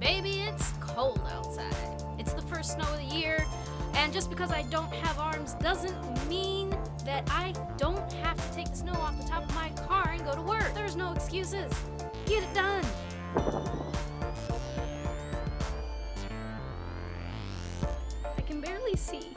Baby, it's cold outside. It's the first snow of the year, and just because I don't have arms doesn't mean that I don't have to take the snow off the top of my car and go to work. There's no excuses. Get it done. I can barely see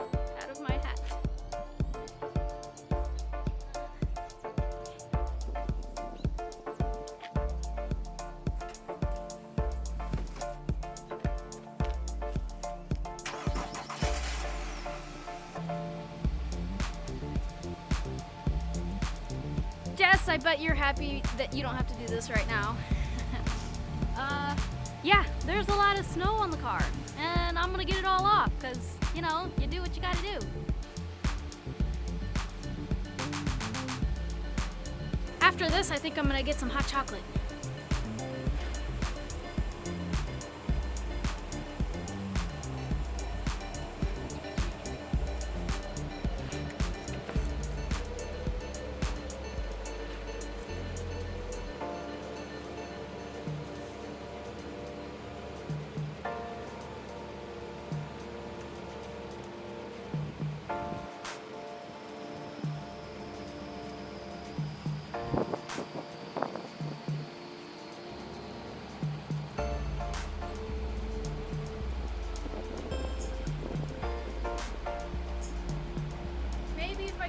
Jess, I bet you're happy that you don't have to do this right now. uh, yeah, there's a lot of snow on the car, and I'm gonna get it all off, because, you know, you do what you gotta do. After this, I think I'm gonna get some hot chocolate.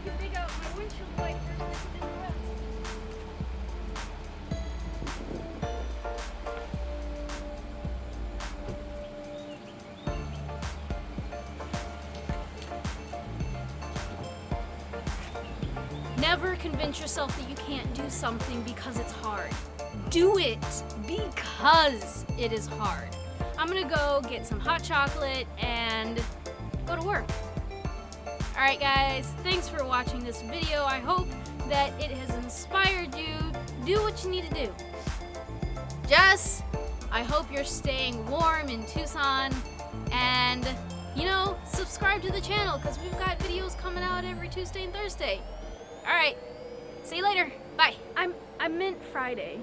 Dig out my windshield wipers, do the rest. Never convince yourself that you can't do something because it's hard. Do it because it is hard. I'm gonna go get some hot chocolate and go to work. Alright guys, thanks for watching this video. I hope that it has inspired you. Do what you need to do. Jess, I hope you're staying warm in Tucson and you know, subscribe to the channel because we've got videos coming out every Tuesday and Thursday. Alright, see you later. Bye. I'm I meant Friday.